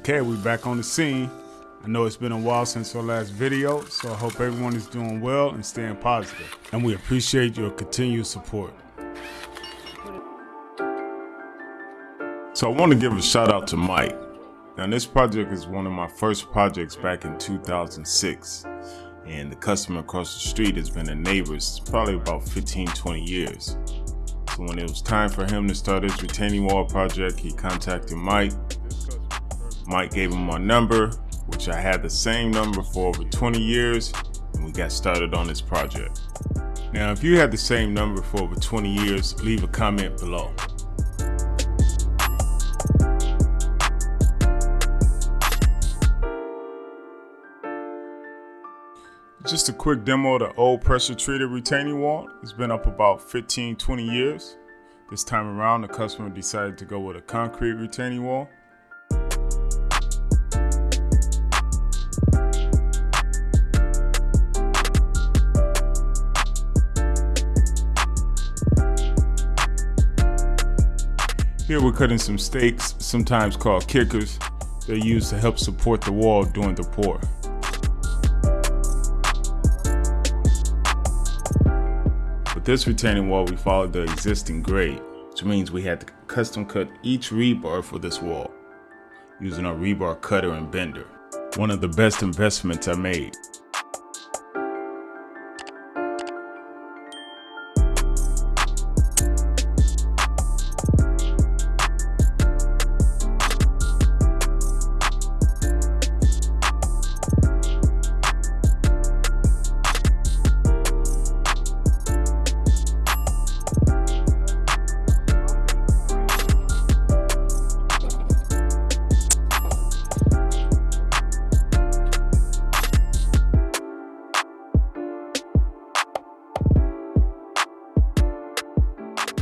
Okay, we're back on the scene. I know it's been a while since our last video, so I hope everyone is doing well and staying positive. And we appreciate your continued support. So I want to give a shout out to Mike. Now this project is one of my first projects back in 2006 and the customer across the street has been a neighbor probably about 15 20 years so when it was time for him to start his retaining wall project he contacted Mike Mike gave him my number which I had the same number for over 20 years and we got started on this project now if you had the same number for over 20 years leave a comment below Just a quick demo of the old pressure treated retaining wall. It's been up about 15, 20 years. This time around, the customer decided to go with a concrete retaining wall. Here we're cutting some stakes, sometimes called kickers. They're used to help support the wall during the pour. With this retaining wall, we followed the existing grade, which means we had to custom cut each rebar for this wall, using a rebar cutter and bender. One of the best investments I made.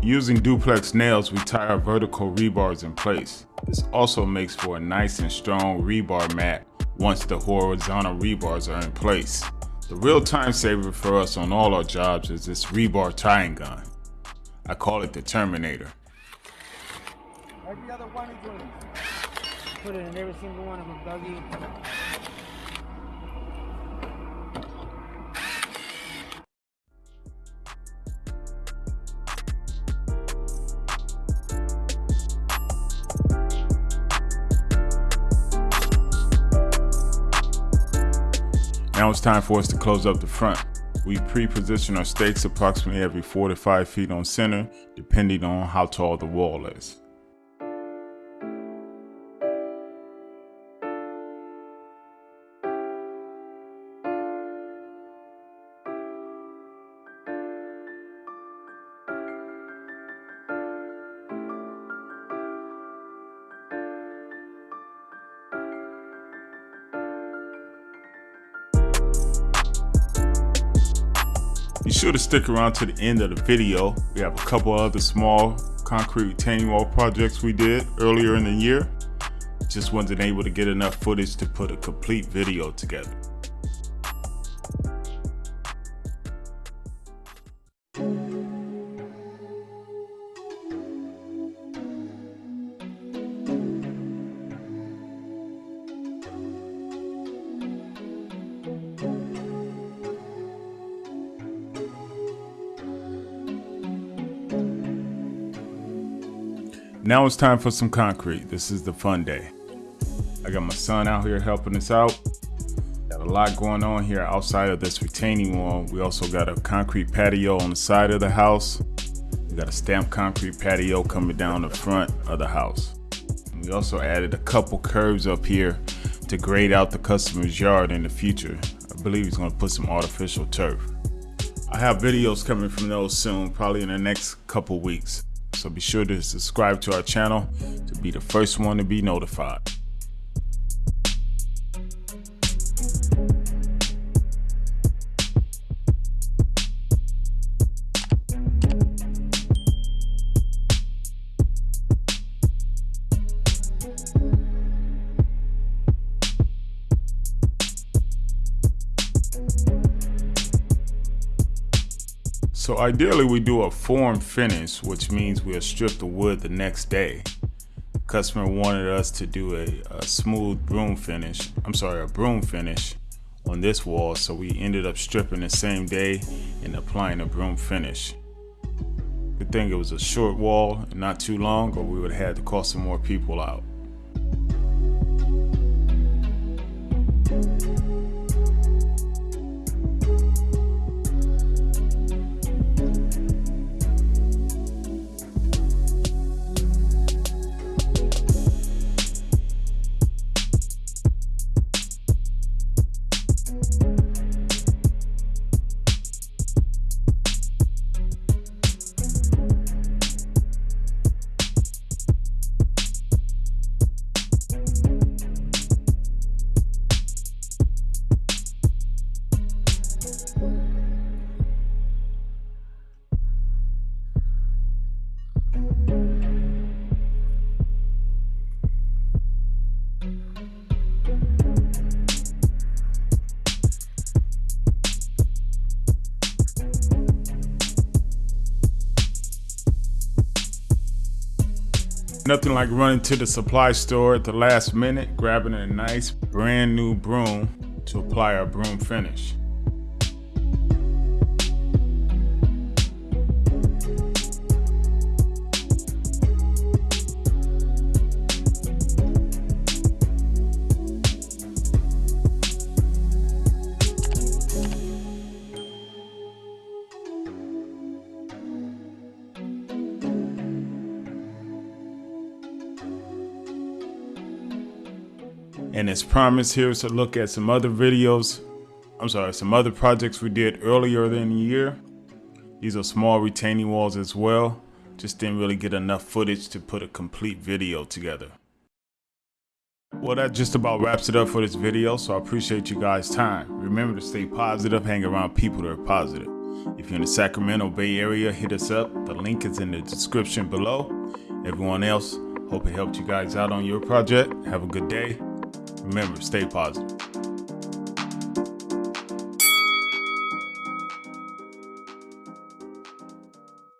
Using duplex nails, we tie our vertical rebars in place. This also makes for a nice and strong rebar mat once the horizontal rebars are in place. The real time saver for us on all our jobs is this rebar tying gun. I call it the Terminator. Every other one is. Put it in every single one of them, Dougie. Now it's time for us to close up the front. We pre-position our stakes approximately every 4 to 5 feet on center, depending on how tall the wall is. Be sure to stick around to the end of the video. We have a couple other small concrete retaining wall projects we did earlier in the year. Just wasn't able to get enough footage to put a complete video together. Now it's time for some concrete. This is the fun day. I got my son out here helping us out. Got a lot going on here outside of this retaining wall. We also got a concrete patio on the side of the house. We got a stamped concrete patio coming down the front of the house. We also added a couple curves up here to grade out the customer's yard in the future. I believe he's gonna put some artificial turf. I have videos coming from those soon, probably in the next couple weeks. So be sure to subscribe to our channel to be the first one to be notified. So ideally we do a form finish, which means we'll strip the wood the next day. Customer wanted us to do a, a smooth broom finish. I'm sorry, a broom finish on this wall. So we ended up stripping the same day and applying a broom finish. Good thing it was a short wall, not too long, or we would have had to call some more people out. Nothing like running to the supply store at the last minute, grabbing a nice brand new broom to apply our broom finish. And as promised, here's a look at some other videos. I'm sorry, some other projects we did earlier in the year. These are small retaining walls as well. Just didn't really get enough footage to put a complete video together. Well, that just about wraps it up for this video, so I appreciate you guys' time. Remember to stay positive, hang around people that are positive. If you're in the Sacramento Bay Area, hit us up. The link is in the description below. Everyone else, hope it helped you guys out on your project. Have a good day. Remember, stay positive.